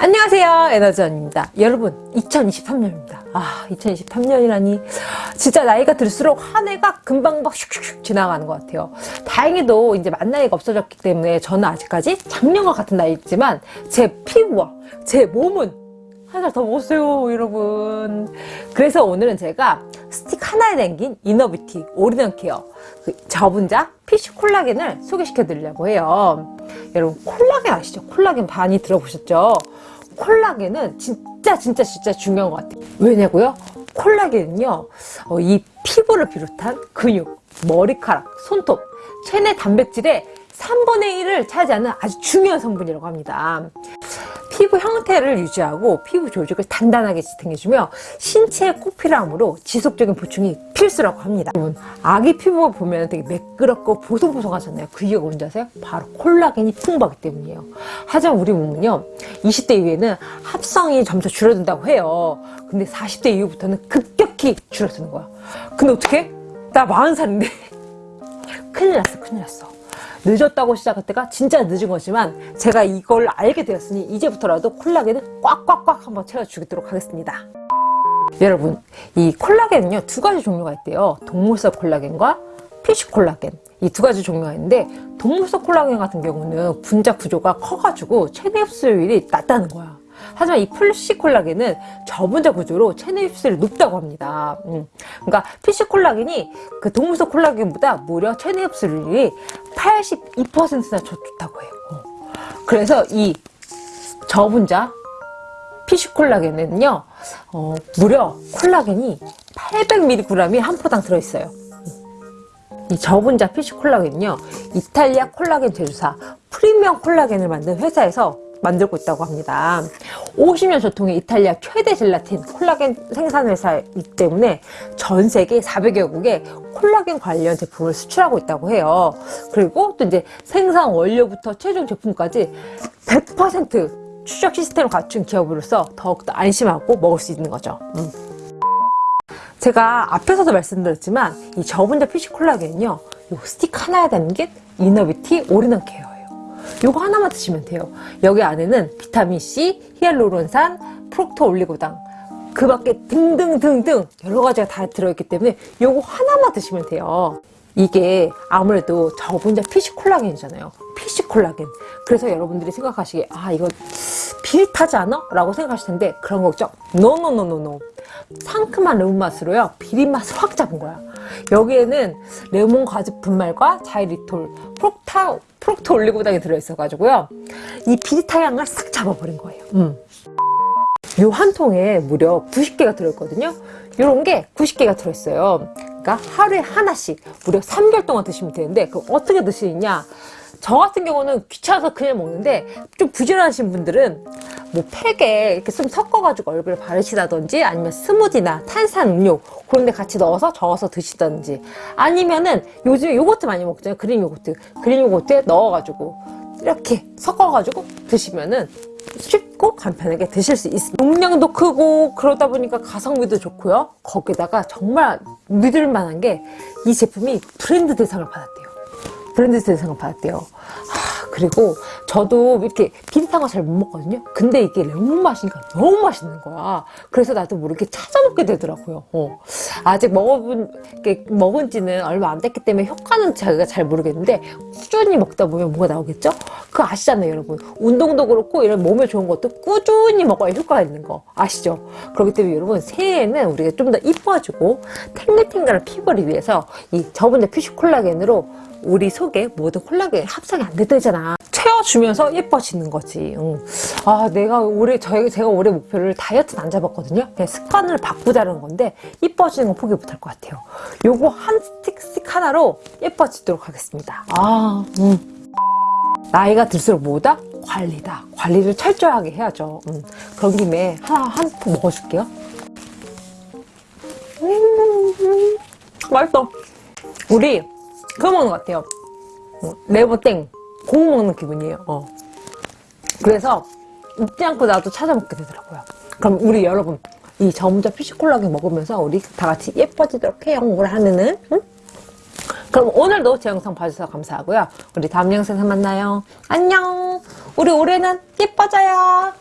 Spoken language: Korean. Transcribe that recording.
안녕하세요 에너지원입니다. 여러분 2023년입니다. 아 2023년이라니. 진짜 나이가 들수록 한 해가 금방 막 슉슉슉 지나가는 것 같아요. 다행히도 이제 만 나이가 없어졌기 때문에 저는 아직까지 작년과 같은 나이지만 제 피부와 제 몸은 한 살 더 먹었어요 여러분. 그래서 오늘은 제가 스틱 하나에 담긴 inner beauty all-in-one care 그 저분자 fish 콜라겐을 소개시켜 드리려고 해요 여러분 콜라겐 아시죠? 콜라겐 많이 들어보셨죠? 콜라겐은 진짜 진짜 진짜 중요한 것 같아요 왜냐고요? 콜라겐은요 어, 이 피부를 비롯한 근육, 머리카락, 손톱, 체내 단백질의 3분의 1을 차지하는 아주 중요한 성분이라고 합니다 피부 형태를 유지하고 피부 조직을 단단하게 지탱해주며 꼭 필요하므로 지속적인 보충이 필수라고 합니다. 여러분 아기 피부 보면 되게 매끄럽고 보송보송하잖아요. 그 이유가 뭔지 아세요? 바로 콜라겐이 풍부하기 때문이에요. 하지만 우리 몸은요 20대 이후에는 합성이 점차 줄어든다고 해요. 근데 40대 이후부터는 급격히 줄어드는 거야. 근데 어떻게? 나 40살인데. 큰일 났어 큰일 났어 늦었다고 시작할 때가 진짜 늦은 거지만 제가 이걸 알게 되었으니 이제부터라도 콜라겐을 꽉꽉꽉 한번 채워주도록 하겠습니다. 여러분 이 콜라겐은요 두 가지 종류가 있대요. 동물성 콜라겐과 fish 콜라겐. 이 두 가지 종류가 있는데 동물성 콜라겐 같은 경우는 분자 구조가 커가지고 체내 흡수율이 낮다는 거야 하지만 이 fish 콜라겐은 저분자 구조로 체내 흡수율이 높다고 합니다. 음. 그러니까 fish 콜라겐이 그 동물성 콜라겐보다 무려 체내 흡수율이 82%나 좋다고 해요. 어. 그래서 이 저분자 fish 콜라겐은요, 어, 무려 콜라겐이 800mg이 한 포당 들어있어요. 이 저분자 fish 콜라겐은요, 이탈리아 콜라겐 제조사 프리미엄 콜라겐을 만든 회사에서 만들고 있다고 합니다. 50년 전통의 이탈리아 최대 젤라틴 콜라겐 생산 회사이기 때문에 전 세계 400여국에 콜라겐 관련 제품을 수출하고 있다고 해요. 그리고 또 이제 생산 원료부터 최종 제품까지 100% 추적 시스템을 갖춘 기업으로서 더욱더 안심하고 먹을 수 있는 거죠. 음. 제가 앞에서도 말씀드렸지만 이 저분자 fish 콜라겐은요 요 스틱 하나에 담긴 inner beauty all-in-one care 요거 하나만 드시면 돼요. 여기 안에는 비타민C, 히알루론산, 프록토 올리고당 그 밖에 등등등등 여러 가지가 다 들어있기 때문에 요거 하나만 드시면 돼요. 이게 아무래도 저분자 fish 콜라겐이잖아요. fish 콜라겐. 그래서 여러분들이 생각하시기에 아 이거 비릿하지 않아? 라고 생각하실 텐데 그런 거 없죠? 노노노노노 상큼한 레몬 맛으로요 비린 맛을 확 잡은 거야 여기에는 레몬 과즙 분말과 자이리톨, 프록타, 프록토 올리고당이 들어있어가지고요. 이 비릿한 향을 싹 잡아버린 거예요. 음. 요 한 통에 무려 90개가 들어있거든요. 이런 게 90개가 들어있어요. 그러니까 하루에 하나씩 무려 3개월 동안 드시면 되는데 그 어떻게 드시느냐 저 같은 경우는 귀찮아서 그냥 먹는데 좀 부지런하신 분들은 뭐 팩에 이렇게 좀 섞어가지고 얼굴에 바르시다든지 아니면 스무디나 탄산 음료 그런 데 같이 넣어서 저어서 드시던지 아니면은 요즘에 요거트 많이 먹잖아요. 그린 요거트. 그린 요거트에 넣어가지고 이렇게 섞어가지고 드시면은 쉽고 간편하게 드실 수 있습니다. 용량도 크고 그러다 보니까 가성비도 좋고요. 거기다가 정말 믿을 만한 게 이 제품이 브랜드 대상을 받았대요 브랜드 대상을 받았대요. 그리고 저도 이렇게 비 거잘못 먹거든요 근데 이게 레몬 맛이니까 너무 맛있는 거야 그래서 나도 모르게 찾아 먹게 되더라고요 어. 아직 먹어본 게 먹은 지는 얼마 안 됐기 때문에 효과는 제가 잘 모르겠는데 꾸준히 먹다 보면 뭐가 나오겠죠? 그거 아시잖아요 여러분 운동도 그렇고 이런 몸에 좋은 것도 꾸준히 먹어야 효과가 있는 거 아시죠? 그렇기 때문에 여러분 새해에는 우리가 좀 더 이뻐지고 탱글탱글한 피부를 위해서 이 저번에 피쉬 콜라겐으로 우리 속에 모든 콜라겐 합성이 안 되잖아 채워주면서 예뻐지는 거지 응. 아 내가 올해 저희 제가 올해 목표를 다이어트는 안 잡았거든요. 그냥 습관을 바꾸자는 건데 예뻐지는 건 포기 못할 것 같아요. 요거 한 스틱 스틱 하나로 예뻐지도록 하겠습니다. 아 음. 나이가 들수록 뭐다? 관리다. 관리를 철저하게 해야죠. 음. 그런 김에 하나 한 포 먹어줄게요. 음, 음, 맛있어. 우리 그거 먹는 것 같아요. 어, 레버땡. 고무 먹는 기분이에요. 어. 그래서 잊지 않고 나도 찾아 먹게 되더라고요. 그럼 우리 여러분 이 저문자 피시콜라겐 먹으면서 우리 다 같이 예뻐지도록 해요. 뭘 하면은 응? 그럼 오늘도 제 영상 봐주셔서 감사하고요. 우리 다음 영상에서 만나요. 안녕! 우리 올해는 예뻐져요